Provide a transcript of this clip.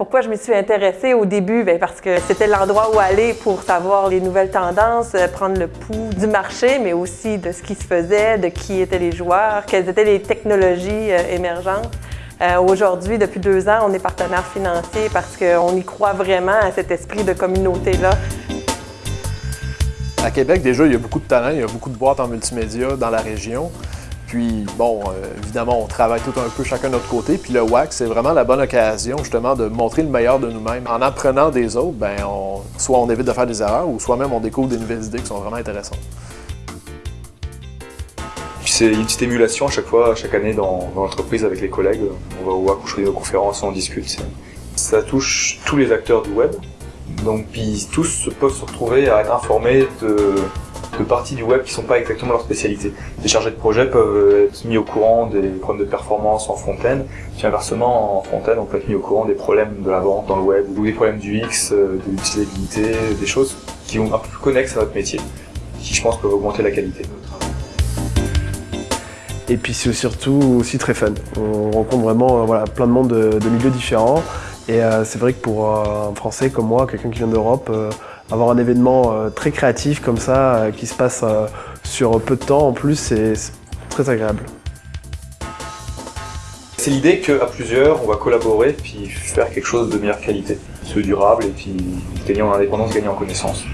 Pourquoi je me suis intéressée au début? Bien, parce que c'était l'endroit où aller pour savoir les nouvelles tendances, euh, prendre le pouls du marché, mais aussi de ce qui se faisait, de qui étaient les joueurs, quelles étaient les technologies euh, émergentes. Euh, Aujourd'hui, depuis deux ans, on est partenaire financier parce qu'on y croit vraiment à cet esprit de communauté-là. À Québec, déjà, il y a beaucoup de talent, il y a beaucoup de boîtes en multimédia dans la région. Puis, bon, euh, évidemment, on travaille tout un peu chacun de notre côté. Puis le WAC, c'est vraiment la bonne occasion, justement, de montrer le meilleur de nous-mêmes. En apprenant des autres, ben, soit on évite de faire des erreurs, ou soit même on découvre des nouvelles idées qui sont vraiment intéressantes. C'est une petite émulation à chaque fois, chaque année dans, dans l'entreprise avec les collègues. On va au WAC, on choisit nos conférences, on discute. Ça touche tous les acteurs du web. Donc, puis tous peuvent se retrouver à être informés de parties du web qui sont pas exactement leur spécialité. Les chargés de projet peuvent être mis au courant des problèmes de performance en front-end, puis inversement en front-end on peut être mis au courant des problèmes de la vente dans le web, ou des problèmes du X, euh, de l'utilisabilité, des choses qui vont un peu plus connexes à notre métier, qui je pense peuvent augmenter la qualité de notre travail. Et puis c'est surtout aussi très fun. On rencontre vraiment euh, plein de monde de, de milieux différents. Et euh, c'est vrai que pour un Français comme moi, quelqu'un qui vient d'Europe, euh, avoir un événement euh, très créatif comme ça, euh, qui se passe euh, sur peu de temps en plus, c'est c'est très agréable. C'est l'idée qu'à plusieurs, on va collaborer puis faire quelque chose de meilleure qualité, ce durable et puis gagner en indépendance, gagner en connaissance.